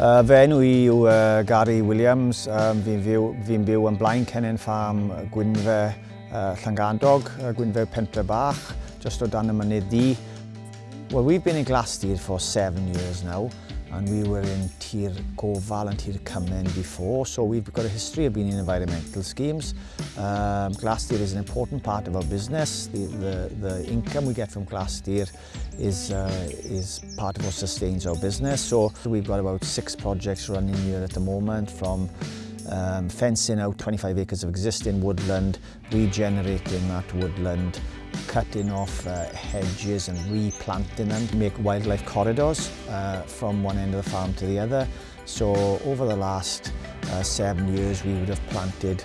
Uh, fe enw i yw uh, Gary Williams. Um, fi'n byw, fi byw yn blaen Cenen Farm Gwynfe uh, Llangandog, uh, Gwynfe Pentre Bach, just o dan y mynydd di. Well, we've been in Glastir for seven years now and we were in Tir Koval and Tir Cymen before, so we've got a history of being in environmental schemes. Um, Glastir is an important part of our business. The, the, the income we get from Glastir is, uh, is part of what sustains our business. So we've got about six projects running here at the moment from um, fencing out 25 acres of existing woodland, regenerating that woodland, cutting off uh, hedges and replanting them, make wildlife corridors uh, from one end of the farm to the other. So over the last uh, seven years we would have planted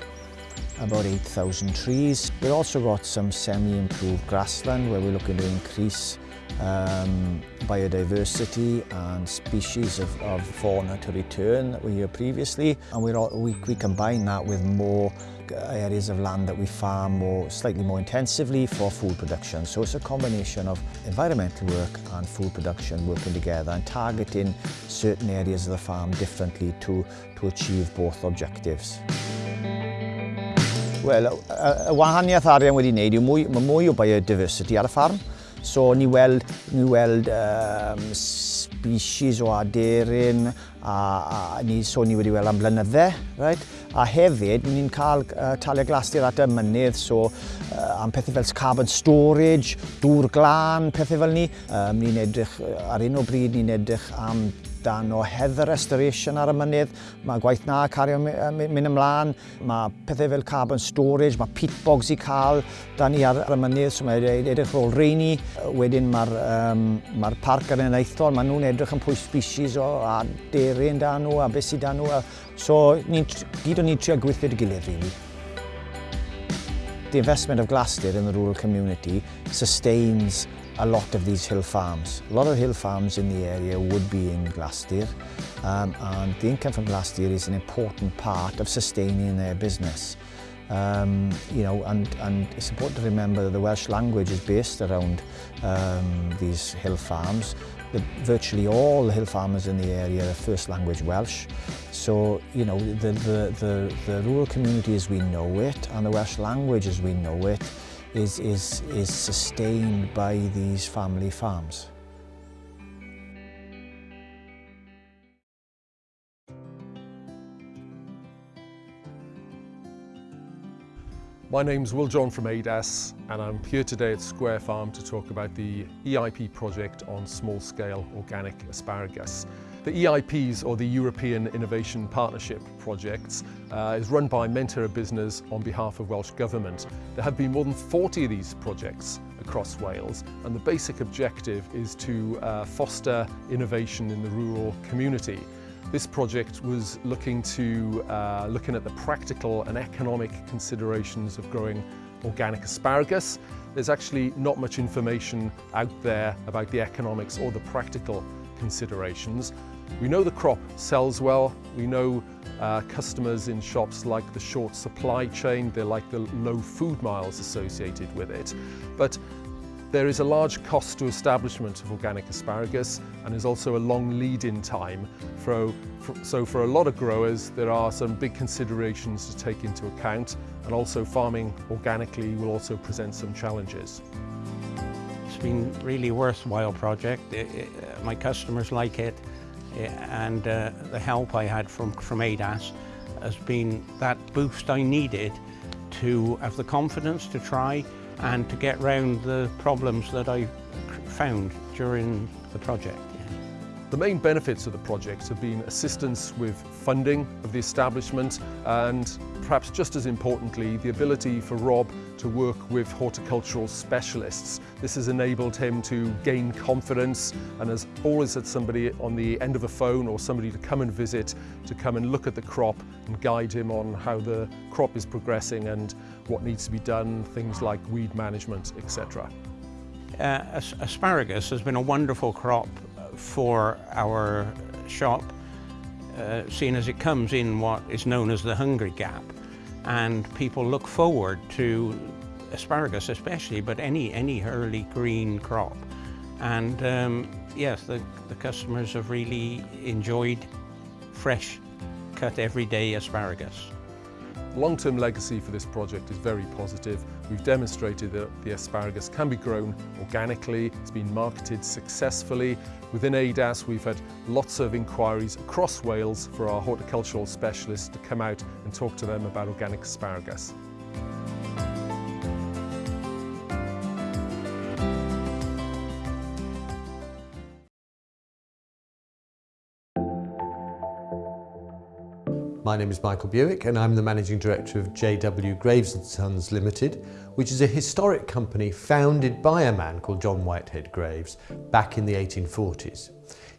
about 8,000 trees. We've also got some semi-improved grassland where we're looking to increase um, biodiversity and species of, of fauna to return that were here previously. And we're all, we, we combine that with more areas of land that we farm more, slightly more intensively for food production. So it's a combination of environmental work and food production working together and targeting certain areas of the farm differently to, to achieve both objectives. Wel, y wahaniaeth arian wedi wneud yw mwy, mae mwy o biodiversity ar y ffarm. So ni weld, ni weld um, species o aderyn, a, a ni, so ni wedi weld am blynydde, right? A hefyd, ni'n cael uh, talia glastur at y mynydd, so uh, am pethau fel carbon storage, dŵr glân, pethau fel ni. Um, ni'n edrych, ar un o bryd, ni'n edrych am dan o heather restoration ar y mynydd, mae gwaith na cario mynd ymlaen, mae pethau fel carbon storage, mae peat bogs i cael, dan ni ar y mynydd, so mae e- edrych rôl reini, wedyn mae'r um, mae parc ar yn eithol, mae nhw'n edrych yn pwy species o, a deryn dan nhw, a beth sydd dan nhw, so ni, gyd o'n ni'n trio gweithio'r gilydd. Really. The investment of Glastir in the rural community sustains a lot of these hill farms. A lot of hill farms in the area would be in Glastir um, and the income from Glastir is an important part of sustaining their business. Um, you know, and, and it's important to remember that the Welsh language is based around um, these hill farms. The, virtually all the hill farmers in the area are first language Welsh. So, you know, the, the, the, the rural community as we know it and the Welsh language as we know it is, is, is sustained by these family farms. My name's Will John from ADAS and I'm here today at Square Farm to talk about the EIP project on small-scale organic asparagus. The EIPs, or the European Innovation Partnership projects, uh, is run by Menter a Busnes on behalf of Welsh Government. There have been more than 40 of these projects across Wales and the basic objective is to uh, foster innovation in the rural community. This project was looking to uh, looking at the practical and economic considerations of growing organic asparagus. There's actually not much information out there about the economics or the practical considerations. We know the crop sells well. We know uh, customers in shops like the short supply chain. They like the low food miles associated with it. But there is a large cost to establishment of organic asparagus and there's also a long lead-in time. For, for, so for a lot of growers, there are some big considerations to take into account and also farming organically will also present some challenges. It's been really worthwhile project. It, it, my customers like it. Eh, and uh, the help I had from, from ADAS has been that boost I needed to have the confidence to try and to get round the problems that I found during the project. The main benefits of the project have been assistance with funding of the establishment and perhaps just as importantly the ability for Rob to work with horticultural specialists. This has enabled him to gain confidence and has always had somebody on the end of a phone or somebody to come and visit to come and look at the crop and guide him on how the crop is progressing and what needs to be done, things like weed management, etc. Uh, asparagus has been a wonderful crop for our shop, uh, seeing as it comes in what is known as the hungry gap. And people look forward to asparagus especially, but any, any early green crop. And um, yes, the, the customers have really enjoyed fresh, cut every day asparagus. long-term legacy for this project is very positive. We've demonstrated that the asparagus can be grown organically, it's been marketed successfully. Within ADAS we've had lots of inquiries across Wales for our horticultural specialists to come out and talk to them about organic asparagus. My name is Michael Bewick and I'm the Managing Director of JW Greaves & Sons Limited, which is a historic company founded by a man called John Whitehead Greaves back in the 1840s.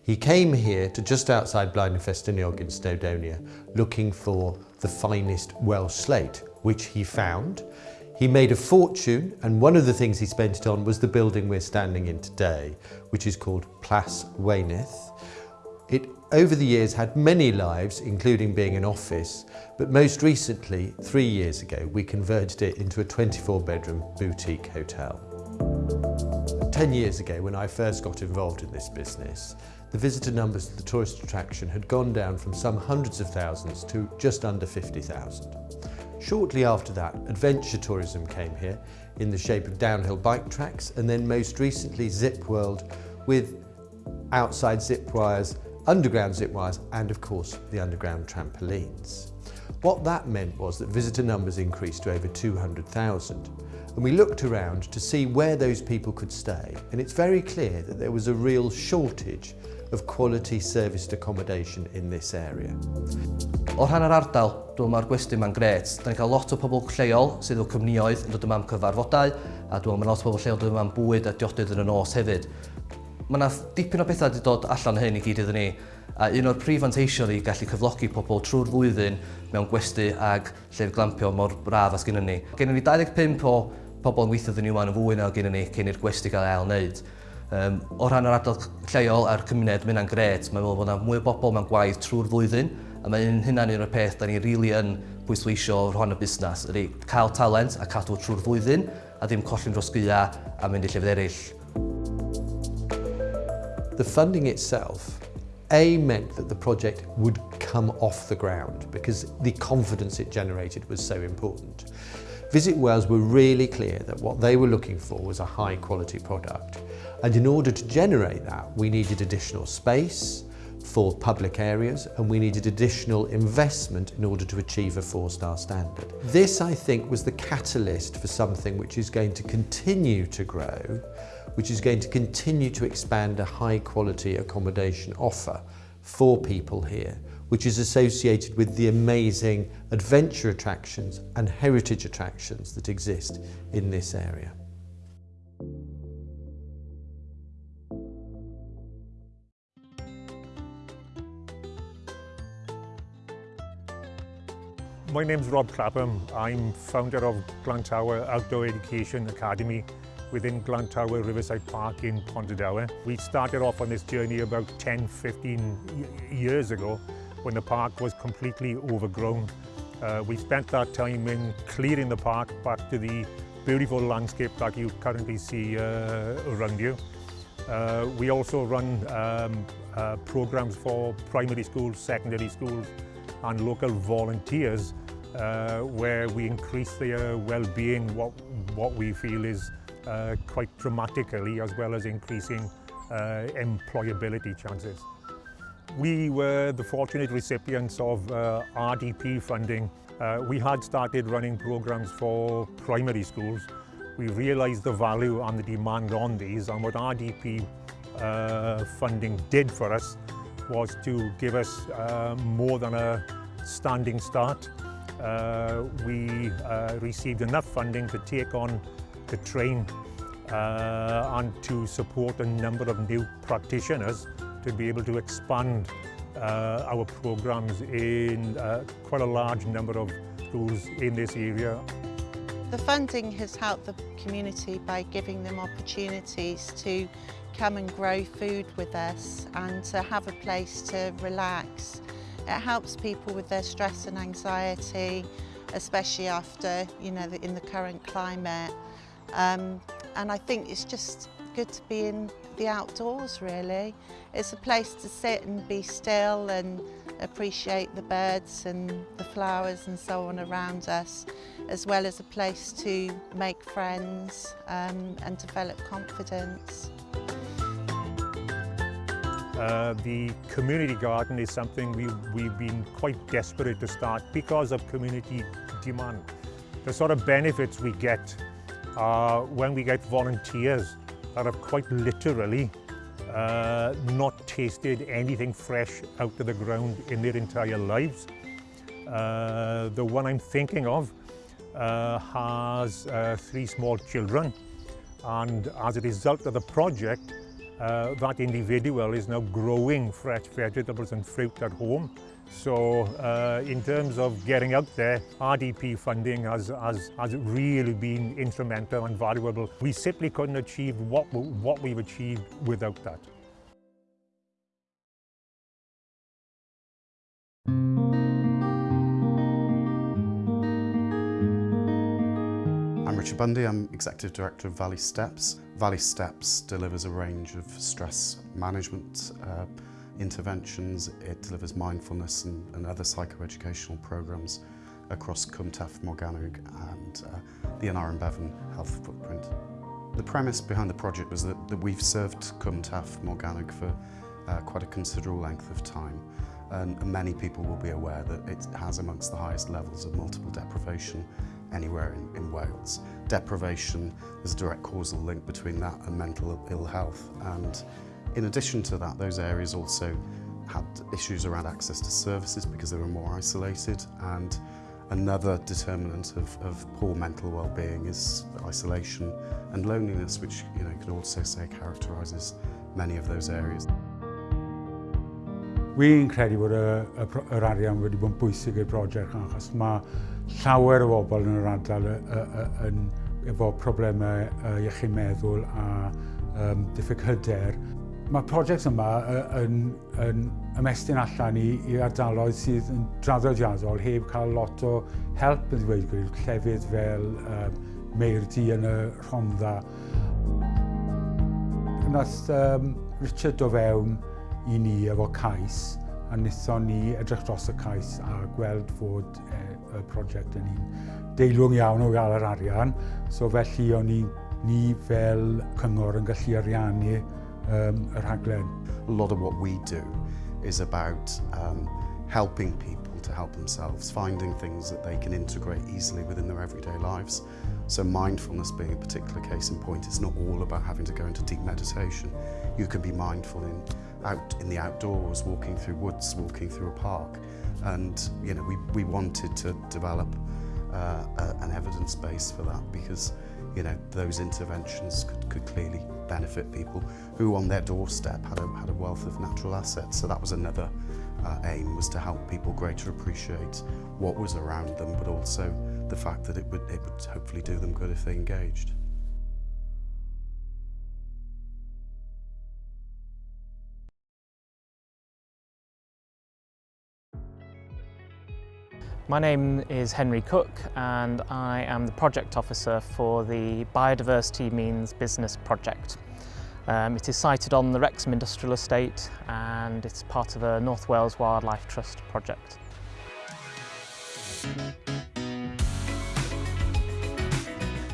He came here to just outside Blaenau Ffestiniog in Snowdonia looking for the finest Welsh slate, which he found. He made a fortune and one of the things he spent it on was the building we're standing in today, which is called Plas Weunydd. It over the years had many lives, including being an office, but most recently, three years ago, we converted it into a 24 bedroom boutique hotel. 10 years ago, when I first got involved in this business, the visitor numbers to the tourist attraction had gone down from some hundreds of thousands to just under 50,000. Shortly after that, adventure tourism came here in the shape of downhill bike tracks and then most recently Zip World with outside zip wires underground zip wires and of course the underground trampolines. What that meant was that visitor numbers increased to over 200,000 and we looked around to see where those people could stay and it's very clear that there was a real shortage of quality serviced accommodation in this area. O rhan yr ardal, dwi'n ma'r gwesti ma'n gret. Da ni'n cael lot o pobl lleol sydd o cymnioedd yn dod yma am cyfarfodau, a dwi'n ma'n lot o pobl lleol dod yma am bwyd a diodydd yn y nos hefyd. Mae yna dipyn o bethau wedi dod allan hyn i gyd iddyn ni. A un o'r prif fanteision i gallu cyflogi pobl trwy'r flwyddyn mewn gwesti ag llef glampio mor braf as gynnu ni. Gennym ni 25 o pobl yn weithio ddyn ni wan yn fwy na gynnu ni cyn i'r gwesti gael ail wneud. Um, o ran yr adol lleol a'r cymuned, mae hynna'n gret. Mae'n meddwl bod yna mwy o bobl mewn gwaith trwy'r flwyddyn, a mae hynna'n un o'r peth da ni rili really yn pwysleisio o'r hon y busnes, ydy cael talent a cadw trwy'r flwyddyn, a ddim colli'n dros gyda a mynd i llefydd eraill. The funding itself, A, meant that the project would come off the ground because the confidence it generated was so important. Visit Wales were really clear that what they were looking for was a high quality product. And in order to generate that, we needed additional space for public areas and we needed additional investment in order to achieve a four-star standard. This, I think, was the catalyst for something which is going to continue to grow which is going to continue to expand a high quality accommodation offer for people here, which is associated with the amazing adventure attractions and heritage attractions that exist in this area. My name is Rob Clapham. I'm founder of Glantawe Outdoor Education Academy within Glantawe Riverside Park in Pontardawe. We started off on this journey about 10, 15 years ago when the park was completely overgrown. Uh, we spent that time in clearing the park back to the beautiful landscape that you currently see uh, around you. Uh, we also run um, uh, programs for primary schools, secondary schools and local volunteers uh, where we increase their well-being, what, what we feel is uh, quite dramatically as well as increasing uh, employability chances. We were the fortunate recipients of uh, RDP funding. Uh, we had started running programs for primary schools. We realised the value and the demand on these and what RDP uh, funding did for us was to give us more than a standing start. We received enough funding to take on to train uh, and to support a number of new practitioners to be able to expand uh, our programs in uh, quite a large number of schools in this area. The funding has helped the community by giving them opportunities to come and grow food with us and to have a place to relax. It helps people with their stress and anxiety, especially after, you know, in the current climate. Um, and I think it's just good to be in the outdoors really. It's a place to sit and be still and appreciate the birds and the flowers and so on around us, as well as a place to make friends um, and develop confidence. Uh, the community garden is something we, we've been quite desperate to start because of community demand. The sort of benefits we get uh, when we get volunteers that have quite literally uh, not tasted anything fresh out of the ground in their entire lives. Uh, the one I'm thinking of uh, has uh, three small children and as a result of the project uh, that individual is now growing fresh vegetables and fruit at home So uh, in terms of getting out there, RDP funding has, has, has really been instrumental and valuable. We simply couldn't achieve what, what we've achieved without that. I'm Richard Bundy, I'm Executive Director of Valley Steps. Valley Steps delivers a range of stress management uh, interventions. It delivers mindfulness and, and other psychoeducational programs across Cwm Taf Morgannwg and uh, the Aneurin Bevan health footprint. The premise behind the project was that, that we've served Cwm Taf Morgannwg for uh, quite a considerable length of time and many people will be aware that it has amongst the highest levels of multiple deprivation anywhere in, in Wales. Deprivation, there's a direct causal link between that and mental ill health. And In addition to that, those areas also had issues around access to services because they were more isolated and another determinant of, of poor mental well-being is isolation and loneliness which you know can also say characterises many of those areas. Wi'n credu bod y, y, yr arian wedi bod yn bwysig i'r brosiect achos mae llawer o bobl yn yr ardal yn, efo problemau iechyd meddwl a um, diffyg hyder. Mae prosiect yma yn, yn ymestyn allan i, i ardaloedd sydd yn draddodiadol heb cael lot o help yn ddweud gwir, llefydd fel um, Meirdi yn y Rhondda. Nath um, Richard o fewn i ni efo cais, a wnaethon ni edrych dros y cais a gweld fod e, y prosiect yn un deilwng iawn o gael yr arian. So felly o'n ni, ni fel cyngor yn gallu ariannu um, y rhaglen. A lot of what we do is about um, helping people to help themselves, finding things that they can integrate easily within their everyday lives. So mindfulness being a particular case in point, it's not all about having to go into deep meditation. You can be mindful in out in the outdoors, walking through woods, walking through a park. And you know, we, we wanted to develop uh, a, an evidence base for that because you know those interventions could, could clearly benefit people who on their doorstep had a, had a wealth of natural assets so that was another uh, aim was to help people greater appreciate what was around them but also the fact that it would, it would hopefully do them good if they engaged. My name is Henry Cook and I am the project officer for the Biodiversity Means Business project. Um, it is sited on the Wrexham Industrial Estate and it's part of a North Wales Wildlife Trust project.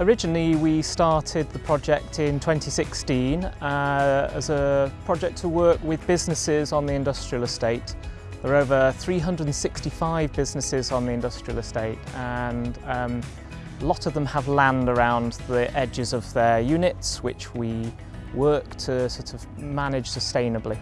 Originally we started the project in 2016 uh, as a project to work with businesses on the industrial estate There are over 365 businesses on the industrial estate and um, a lot of them have land around the edges of their units which we work to sort of manage sustainably.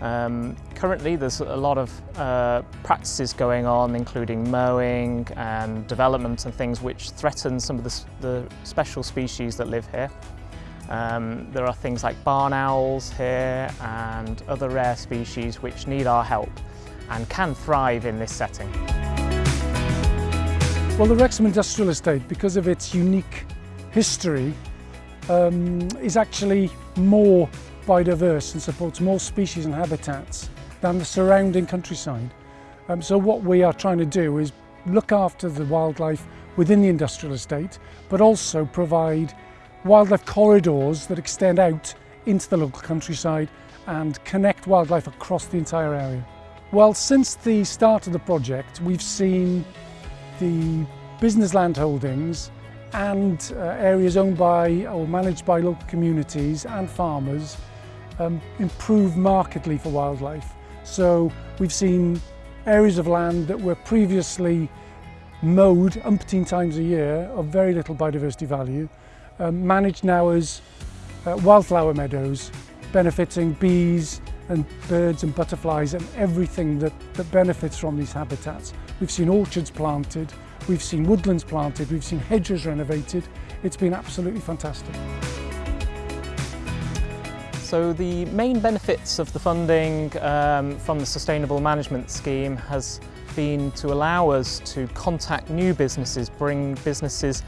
Um, currently there's a lot of uh, practices going on including mowing and development and things which threaten some of the, the special species that live here. Um, there are things like barn owls here and other rare species which need our help and can thrive in this setting. Well, the Wrexham Industrial Estate, because of its unique history, um, is actually more biodiverse and supports more species and habitats than the surrounding countryside. Um, so what we are trying to do is look after the wildlife within the industrial estate, but also provide wildlife corridors that extend out into the local countryside and connect wildlife across the entire area. Well, since the start of the project, we've seen the business land holdings and uh, areas owned by or managed by local communities and farmers um, improve markedly for wildlife. So we've seen areas of land that were previously mowed umpteen times a year of very little biodiversity value, um, managed now as uh, wildflower meadows, benefiting bees, and birds and butterflies and everything that, that benefits from these habitats. We've seen orchards planted, we've seen woodlands planted, we've seen hedges renovated. It's been absolutely fantastic. So the main benefits of the funding um, from the Sustainable Management Scheme has been to allow us to contact new businesses, bring businesses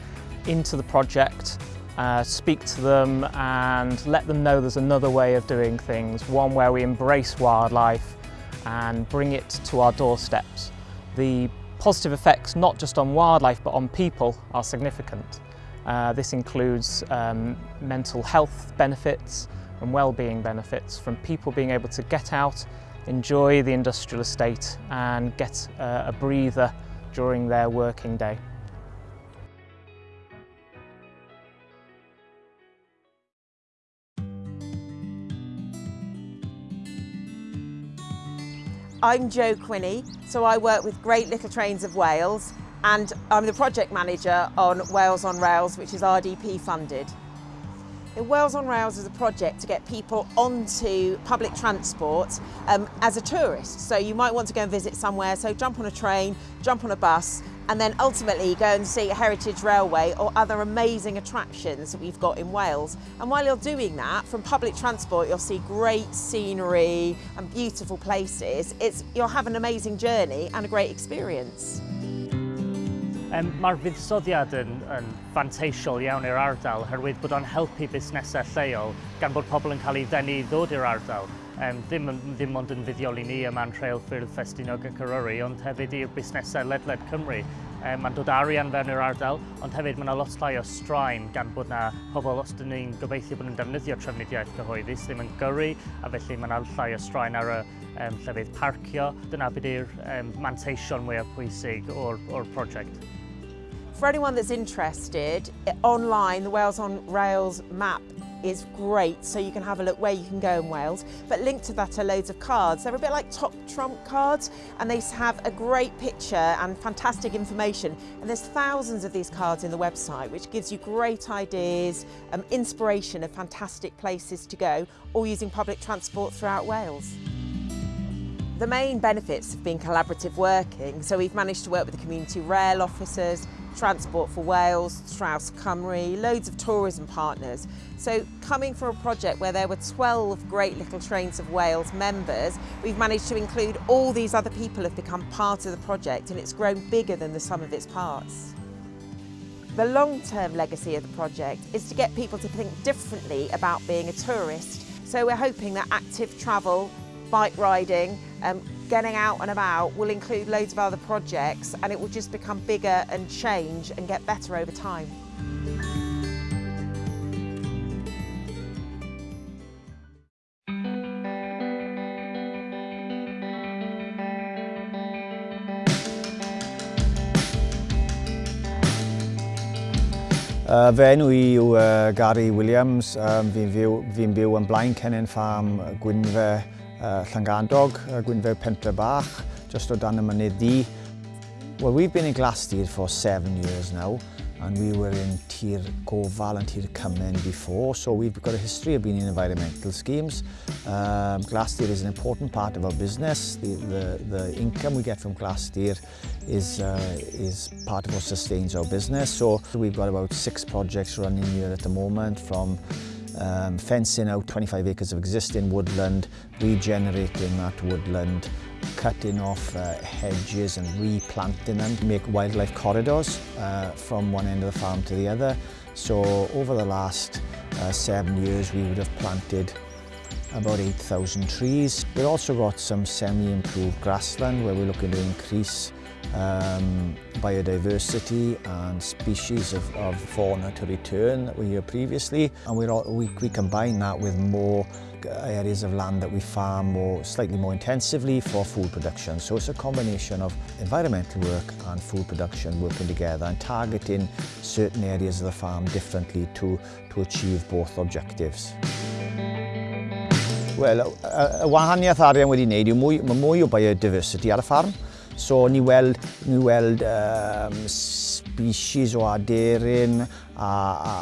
into the project, uh, speak to them and let them know there's another way of doing things, one where we embrace wildlife and bring it to our doorsteps. The positive effects not just on wildlife but on people are significant. Uh, this includes um, mental health benefits, and well-being benefits from people being able to get out, enjoy the industrial estate and get uh, a breather during their working day. I'm Jo Quinney, so I work with Great Little Trains of Wales and I'm the project manager on Wales on Rails, which is RDP funded. The Wales on Rails is a project to get people onto public transport um, as a tourist. So you might want to go and visit somewhere, so jump on a train, jump on a bus, and then ultimately go and see Heritage Railway or other amazing attractions that we've got in Wales. And while you're doing that, from public transport, you'll see great scenery and beautiful places. It's, you'll have an amazing journey and a great experience. Um, Mae'r fuddsoddiad yn, yn fanteisiol iawn i'r ardal, herwydd bod o'n helpu busnesau lleol gan bod pobl yn cael ei ddenu i ddod i'r ardal um, ddim, ddim ond yn fuddiol i ni yma Trail Ffyrdd Ffestinog yn Cyrwyri, ond hefyd i'r busnesau ledled Cymru. Um, mae'n dod arian fewn i'r ardal, ond hefyd mae yna lot llai o straen gan bod yna pobl os dyn ni'n gobeithio bod nhw'n defnyddio trefnidiaeth cyhoeddus ddim yn gyrru, a felly mae yna llai o straen ar y um, llefydd parcio. Dyna bydd yw'r um, manteision mwyaf pwysig o'r, or prosiect. For anyone that's interested, online, the Wales on Rails map is great so you can have a look where you can go in Wales. But linked to that are loads of cards. They're a bit like top trump cards and they have a great picture and fantastic information. And there's thousands of these cards in the website which gives you great ideas um, inspiration of fantastic places to go or using public transport throughout Wales. The main benefits have been collaborative working, so we've managed to work with the community rail officers, Transport for Wales, Traws Cymru, loads of tourism partners. So coming from a project where there were 12 Great Little Trains of Wales members, we've managed to include all these other people have become part of the project and it's grown bigger than the sum of its parts. The long-term legacy of the project is to get people to think differently about being a tourist. So we're hoping that active travel, bike riding, um, getting out and about will include loads of other projects and it will just become bigger and change and get better over time. Uh, fe enw i yw uh, Gary Williams, um, fi'n fyw, fi byw yn blaen Cennin Farm Gwynfe uh, Llangadog, uh, Gwynfew Pentre Bach, just o dan y mynydd di. Well, we've been in Glastir for seven years now, and we were in Tir Gofal and Tir Cymen before, so we've got a history of being in environmental schemes. Um, Glastir is an important part of our business. The, the, the income we get from Glastir is, uh, is part of what sustains our business. So we've got about six projects running here at the moment from um, fencing out 25 acres of existing woodland, regenerating that woodland, cutting off uh, hedges and replanting them to make wildlife corridors uh, from one end of the farm to the other. So over the last uh, seven years we would have planted about 8,000 trees. We've also got some semi-improved grassland where we're looking to increase um, biodiversity and species of, of fauna to return that were here previously. And all, we, we combine that with more areas of land that we farm more, slightly more intensively for food production. So it's a combination of environmental work and food production working together and targeting certain areas of the farm differently to, to achieve both objectives. Wel, y wahaniaeth arian wedi wneud yw mwy, mwy o biodiversity ar y ffarm. So ni weld, ni weld um, species o aderyn, a,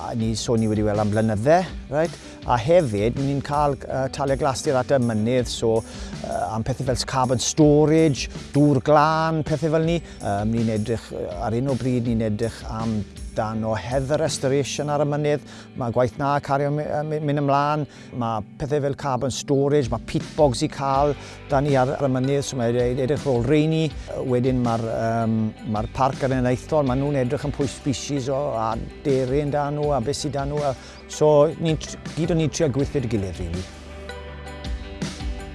a ni, so ni wedi weld am blynydde, right? A hefyd, ni'n cael uh, talia glastur at y mynydd, so uh, am pethau fel carbon storage, dŵr glân, pethau fel ni. Um, ni'n edrych, ar un o bryd, ni'n edrych am dan o heather restoration ar y mynydd, mae gwaith na cario mynd ymlaen, mae pethau fel carbon storage, mae peat bogs i cael, dan ni ar y mynydd, so mae e- edrych rôl reini, wedyn mae'r um, mae parc ar yn eithol, mae nhw'n edrych yn pwy species o, a deryn dan nhw, a beth sydd dan nhw, so ni, gyd o'n ni trio gweithio'r gilydd. Really.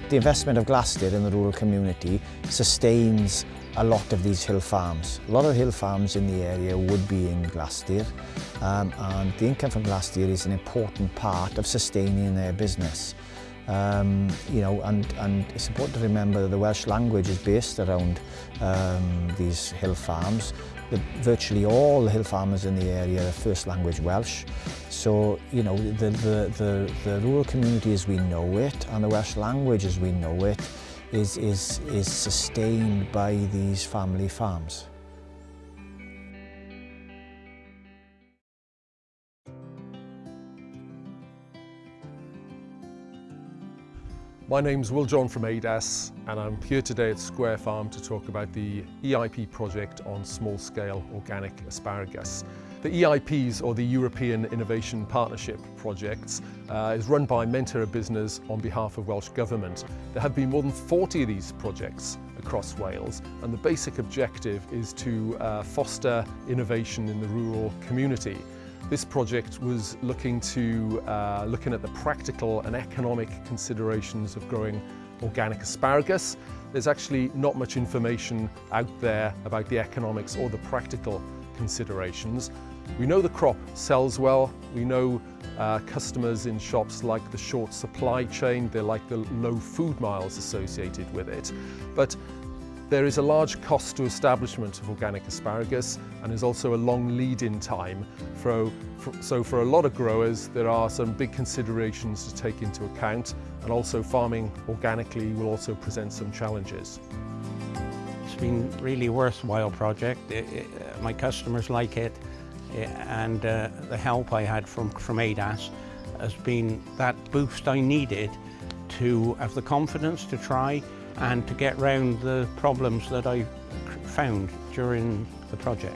The investment of Glasted in the rural community sustains a lot of these hill farms. A lot of hill farms in the area would be in Glastir um, and the income from Glastir is an important part of sustaining their business. Um, you know, and, and it's important to remember that the Welsh language is based around um, these hill farms. The, virtually all the hill farmers in the area are first language Welsh. So, you know, the, the, the, the rural community as we know it and the Welsh language as we know it is, is, is sustained by these family farms. My name's Will John from ADAS and I'm here today at Square Farm to talk about the EIP project on small-scale organic asparagus. The EIPs, or the European Innovation Partnership projects, uh, is run by Menter a Busnes on behalf of Welsh Government. There have been more than 40 of these projects across Wales and the basic objective is to uh, foster innovation in the rural community. This project was looking to uh, looking at the practical and economic considerations of growing organic asparagus. There's actually not much information out there about the economics or the practical considerations. We know the crop sells well. We know uh, customers in shops like the short supply chain. They like the low food miles associated with it. But there is a large cost to establishment of organic asparagus and there's also a long lead-in time. For, for, so for a lot of growers, there are some big considerations to take into account and also farming organically will also present some challenges. It's been really worthwhile project. It, it, my customers like it. And uh, the help I had from, from ADAS has been that boost I needed to have the confidence to try and to get round the problems that I found during the project.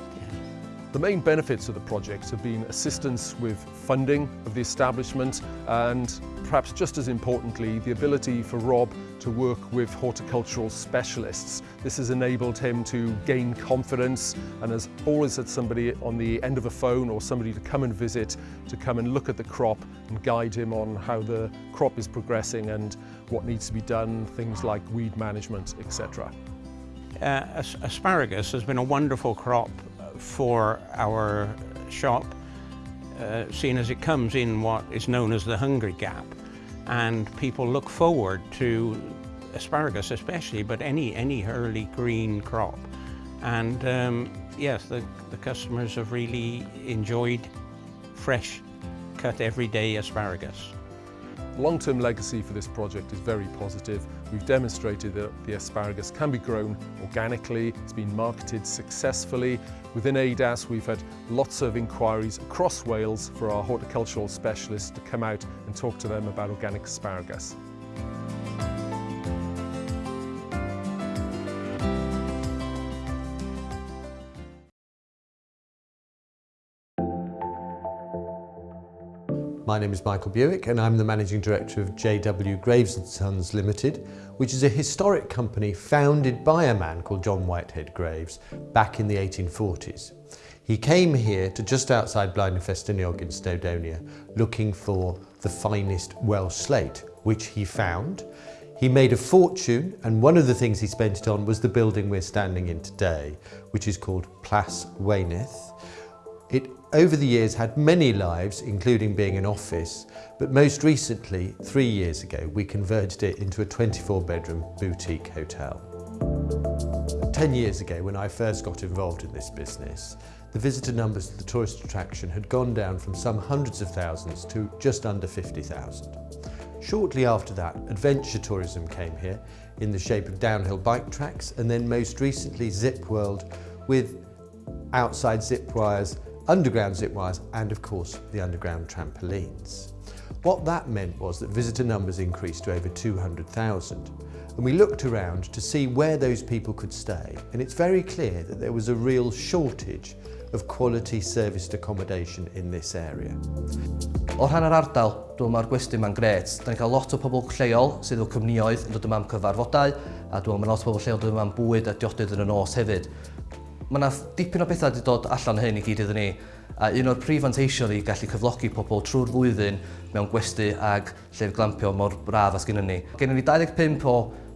The main benefits of the project have been assistance with funding of the establishment and perhaps just as importantly the ability for Rob to work with horticultural specialists. This has enabled him to gain confidence and has always had somebody on the end of a phone or somebody to come and visit to come and look at the crop and guide him on how the crop is progressing and what needs to be done, things like weed management etc. Uh, asparagus has been a wonderful crop for our shop, uh, seeing as it comes in what is known as the hungry gap. And people look forward to asparagus especially, but any, any early green crop. And um, yes, the, the customers have really enjoyed fresh, cut everyday asparagus. long-term legacy for this project is very positive. We've demonstrated that the asparagus can be grown organically, it's been marketed successfully. Within ADAS we've had lots of inquiries across Wales for our horticultural specialists to come out and talk to them about organic asparagus. My name is Michael Bewick and I'm the Managing Director of JW Greaves & Sons Limited, which is a historic company founded by a man called John Whitehead Greaves back in the 1840s. He came here to just outside Blaenau in Snowdonia looking for the finest Welsh slate, which he found. He made a fortune and one of the things he spent it on was the building we're standing in today, which is called Plas Weunydd. It over the years had many lives, including being an office, but most recently, three years ago, we converted it into a 24 bedroom boutique hotel. 10 years ago, when I first got involved in this business, the visitor numbers to the tourist attraction had gone down from some hundreds of thousands to just under 50,000. Shortly after that, adventure tourism came here in the shape of downhill bike tracks and then most recently Zip World with outside zip wires, underground zip wires and of course the underground trampolines. What that meant was that visitor numbers increased to over 200,000 and we looked around to see where those people could stay and it's very clear that there was a real shortage of quality serviced accommodation in this area. O rhan yr ardal, dwi'n ma'r gwesti ma'n gret. Da ni'n cael lot o pobl lleol sydd o cymnioedd yn dod yma am cyfarfodau, a dwi'n ma'n lot o pobl lleol dod yma am bwyd a diodydd yn y nos hefyd. Mae yna dipyn o bethau wedi dod allan hyn i gyd iddyn ni. A un o'r prif fanteision i gallu cyflogi pobl trwy'r flwyddyn mewn gwesti ag llef glampio mor braf as gynnu ni. Gennym ni 25 o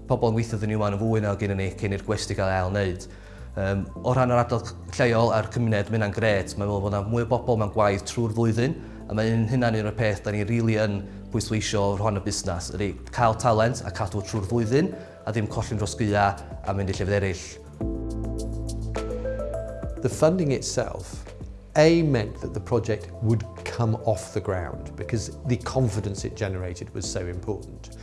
pobl yn weithio ddyn ni wan yn fwy na gynnu ni cyn i'r gwesti gael ail wneud. Um, o ran yr adol lleol a'r cymuned, mae hynna'n gret. Mae'n meddwl bod yna mwy o bobl mewn gwaith trwy'r flwyddyn, a mae hynna'n un o'r peth da ni rili really yn pwysleisio o'r hon y busnes, ydy cael talent a cadw trwy'r flwyddyn, a ddim colli'n dros gyda a mynd i llefydd eraill. The funding itself A meant that the project would come off the ground because the confidence it generated was so important.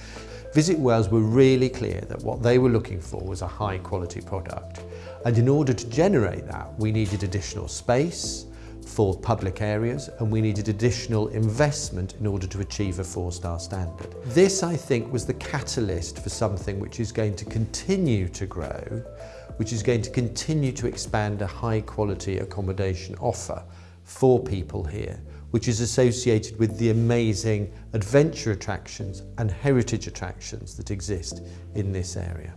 Visit Wales were really clear that what they were looking for was a high quality product. And in order to generate that, we needed additional space for public areas and we needed additional investment in order to achieve a four-star standard. This, I think, was the catalyst for something which is going to continue to grow, which is going to continue to expand a high-quality accommodation offer for people here, which is associated with the amazing adventure attractions and heritage attractions that exist in this area.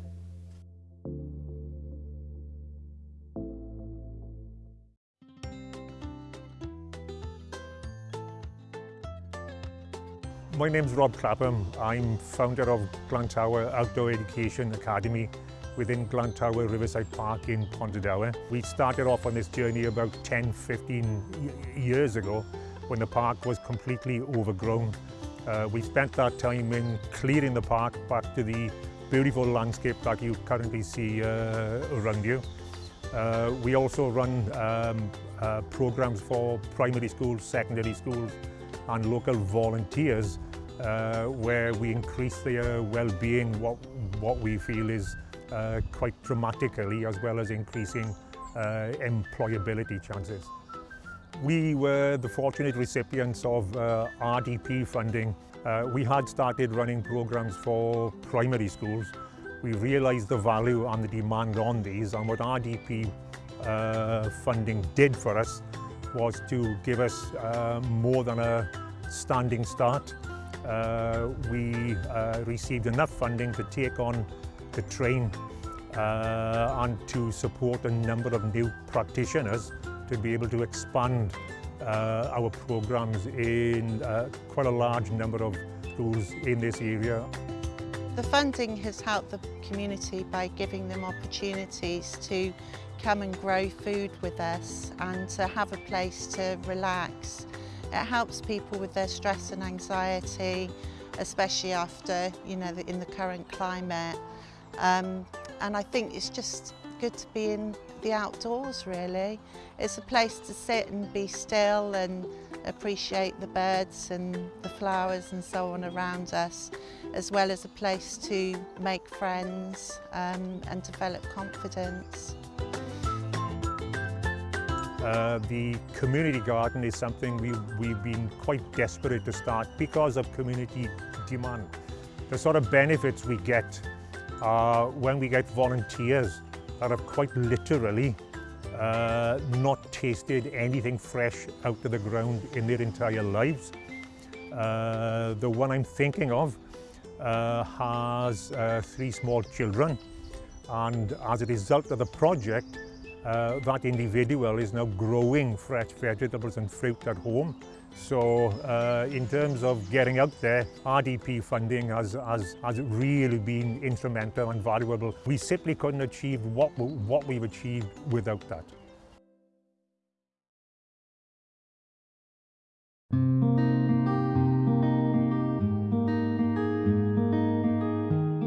My name's Rob Clapham. I'm founder of Glantawe Outdoor Education Academy within Glantawe Riverside Park in Pontardawe. We started off on this journey about 10, 15 years ago when the park was completely overgrown. Uh, we spent that time in clearing the park back to the beautiful landscape that you currently see uh, around you. Uh, we also run um, uh, programs for primary schools, secondary schools and local volunteers uh, where we increase their well-being, what, what we feel is uh, quite dramatically, as well as increasing uh, employability chances. We were the fortunate recipients of uh, RDP funding. Uh, we had started running programs for primary schools. We realised the value and the demand on these and what RDP uh, funding did for us was to give us more than a standing start. We received enough funding to take on the train uh, and to support a number of new practitioners to be able to expand uh, our programs in uh, quite a large number of schools in this area. The funding has helped the community by giving them opportunities to come and grow food with us and to have a place to relax. It helps people with their stress and anxiety, especially after, you know, in the current climate. Um, and I think it's just good to be in the outdoors really. It's a place to sit and be still and appreciate the birds and the flowers and so on around us, as well as a place to make friends um, and develop confidence. Uh, the community garden is something we, we've been quite desperate to start because of community demand. The sort of benefits we get uh, when we get volunteers that have quite literally uh, not tasted anything fresh out of the ground in their entire lives. Uh, the one I'm thinking of uh, has uh, three small children and as a result of the project uh, that individual is now growing fresh vegetables and fruit at home So uh, in terms of getting out there, RDP funding has, has, has really been instrumental and valuable. We simply couldn't achieve what, what we've achieved without that.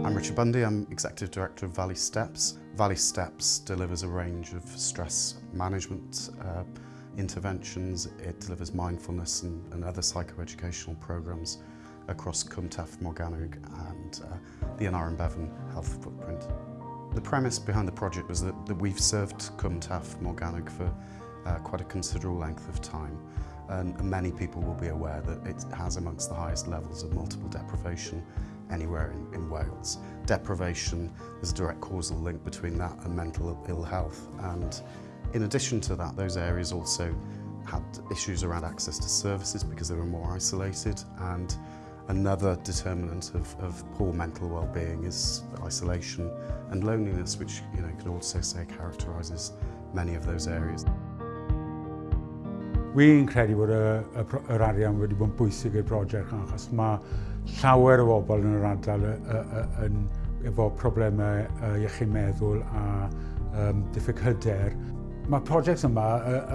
I'm Richard Bundy, I'm Executive Director of Valley Steps. Valley Steps delivers a range of stress management uh, interventions. It delivers mindfulness and, and other psychoeducational programs across Cwm Taf, Morgannwg and uh, the Aneurin Bevan health footprint. The premise behind the project was that, that we've served Cwm Taf, Morgannwg for uh, quite a considerable length of time and many people will be aware that it has amongst the highest levels of multiple deprivation anywhere in, in Wales. Deprivation, there's a direct causal link between that and mental ill health. And In addition to that, those areas also had issues around access to services because they were more isolated and another determinant of, of poor mental well-being is isolation and loneliness which you know can also say characterises many of those areas. Wi'n credu bod y, y, yr arian wedi bod yn bwysig i'r brosiect achos mae llawer o bobl yn yr ardal yn, efo problemau iechyd meddwl a um, diffyg hyder. Mae prosiect yma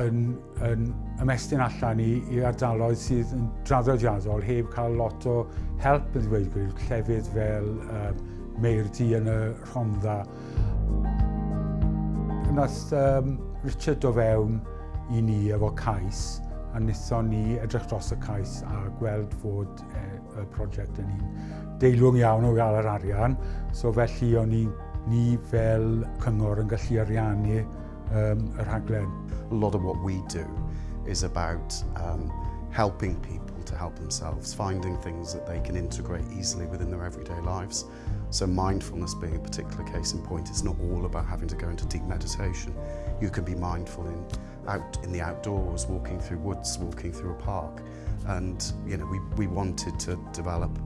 yn, yn ymestyn allan i, i ardaloedd sydd yn draddodiadol heb cael lot o help yn ddweud gwir, llefydd fel um, Meirdi yn y Rhondda. Nath um, Richard o fewn i ni efo cais a wnaethon ni edrych dros y cais a gweld fod e, y prosiect yn un deilwng iawn o gael yr arian. So felly o'n ni, ni fel cyngor yn gallu ariannu um, y rhaglen. A lot of what we do is about um, helping people to help themselves, finding things that they can integrate easily within their everyday lives. So mindfulness being a particular case in point, it's not all about having to go into deep meditation. You can be mindful in out in the outdoors, walking through woods, walking through a park. And you know, we, we wanted to develop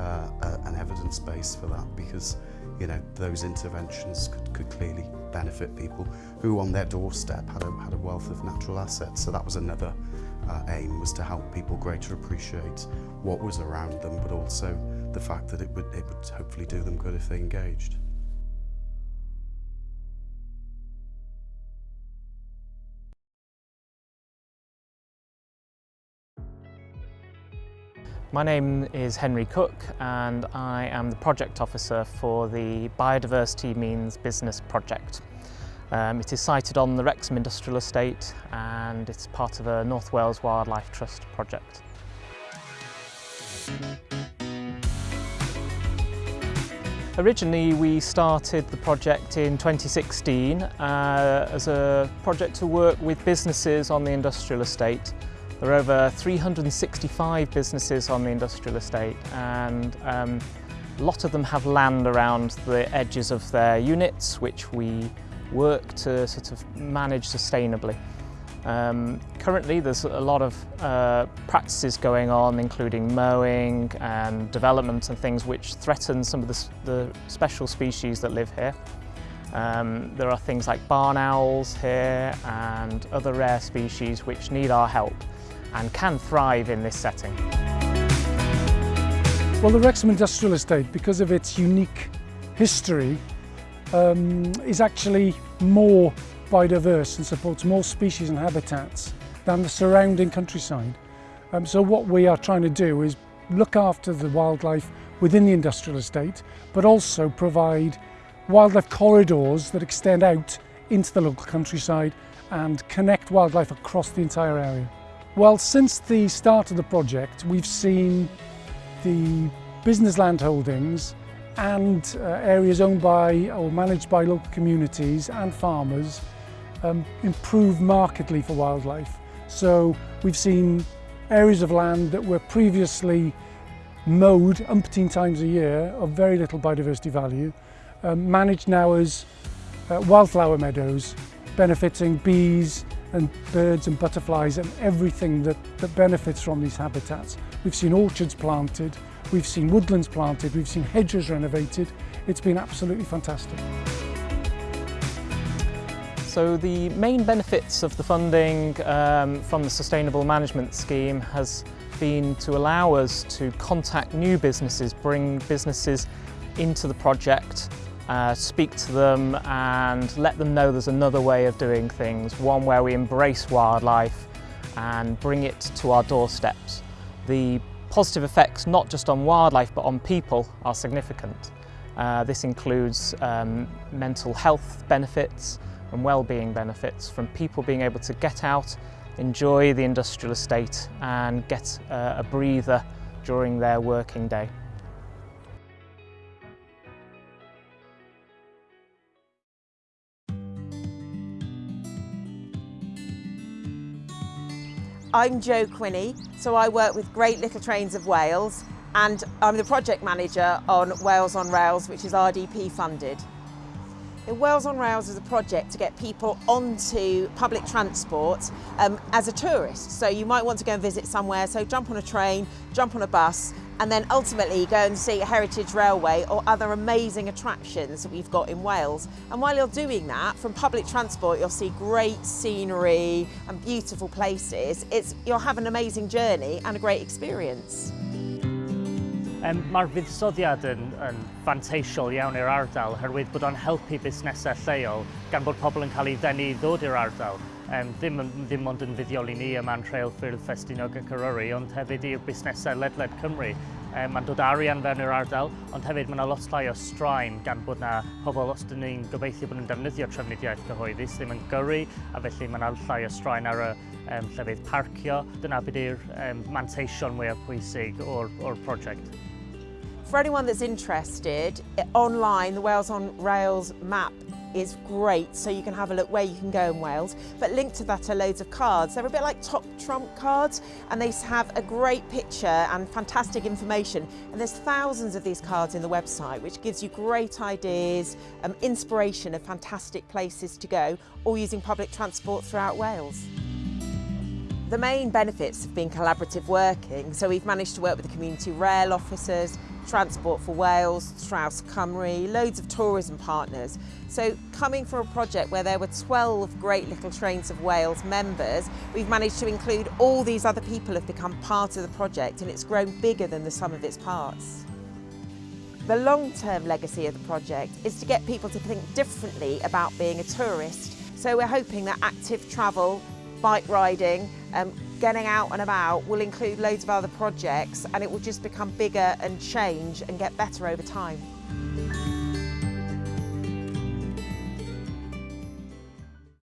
uh, an evidence base for that because you know those interventions could, could clearly benefit people who on their doorstep had a, had a wealth of natural assets so that was another uh, aim was to help people greater appreciate what was around them but also the fact that it would, it would hopefully do them good if they engaged. My name is Henry Cook and I am the project officer for the Biodiversity Means Business project. Um, it is sited on the Wrexham Industrial Estate and it's part of a North Wales Wildlife Trust project. Originally we started the project in 2016 uh, as a project to work with businesses on the industrial estate There are over 365 businesses on the industrial estate and um, a lot of them have land around the edges of their units which we work to sort of manage sustainably. Um, currently there's a lot of uh, practices going on including mowing and development and things which threaten some of the, the special species that live here. Um, there are things like barn owls here and other rare species which need our help and can thrive in this setting. Well, the Wrexham Industrial Estate, because of its unique history, um, is actually more biodiverse and supports more species and habitats than the surrounding countryside. Um, so what we are trying to do is look after the wildlife within the industrial estate, but also provide wildlife corridors that extend out into the local countryside and connect wildlife across the entire area. Well, since the start of the project, we've seen the business land holdings and uh, areas owned by or managed by local communities and farmers um, improve markedly for wildlife. So we've seen areas of land that were previously mowed umpteen times a year of very little biodiversity value, um, managed now as uh, wildflower meadows, benefiting bees, and birds and butterflies and everything that, that benefits from these habitats. We've seen orchards planted, we've seen woodlands planted, we've seen hedges renovated. It's been absolutely fantastic. So the main benefits of the funding um, from the Sustainable Management Scheme has been to allow us to contact new businesses, bring businesses into the project, uh, speak to them and let them know there's another way of doing things, one where we embrace wildlife and bring it to our doorsteps. The positive effects not just on wildlife but on people are significant. Uh, this includes um, mental health benefits and well-being benefits from people being able to get out, enjoy the industrial estate and get uh, a breather during their working day. I'm Jo Quinney, so I work with Great Little Trains of Wales and I'm the project manager on Wales on Rails, which is RDP funded. The Wales on Rails is a project to get people onto public transport um, as a tourist. So you might want to go and visit somewhere, so jump on a train, jump on a bus, and then ultimately go and see Heritage Railway or other amazing attractions that we've got in Wales. And while you're doing that, from public transport, you'll see great scenery and beautiful places. It's, you'll have an amazing journey and a great experience. Um, Mae'r fuddsoddiad yn, yn fanteisiol iawn i'r ardal, herwydd bod o'n helpu busnesau lleol gan bod pobl yn cael ei ddenu i ddod i'r ardal um, ddim, ddim ond yn fuddiol i ni yma Trail Ffyrdd Ffestinog y Eryri, ond hefyd i'r busnesau ledled Cymru. Um, mae'n dod arian fewn i'r ardal, ond hefyd mae yna lot llai o straen gan bod yna pobl os dyn ni'n gobeithio bod nhw'n defnyddio trefnidiaeth cyhoeddus, ddim yn gyrru, a felly mae yna llai o straen ar y um, llefydd parcio. Dyna bydd yw'r um, manteision mwyaf pwysig o'r, or prosiect. For anyone that's interested, online, the Wales on Rails map is great so you can have a look where you can go in Wales. But linked to that are loads of cards. They're a bit like top trump cards and they have a great picture and fantastic information. And there's thousands of these cards in the website which gives you great ideas um, inspiration of fantastic places to go or using public transport throughout Wales. The main benefits have been collaborative working, so we've managed to work with the community rail officers, Transport for Wales, Traws Cymru, loads of tourism partners. So coming from a project where there were 12 Great Little Trains of Wales members, we've managed to include all these other people have become part of the project and it's grown bigger than the sum of its parts. The long-term legacy of the project is to get people to think differently about being a tourist. So we're hoping that active travel, bike riding, um, getting out and about will include loads of other projects and it will just become bigger and change and get better over time.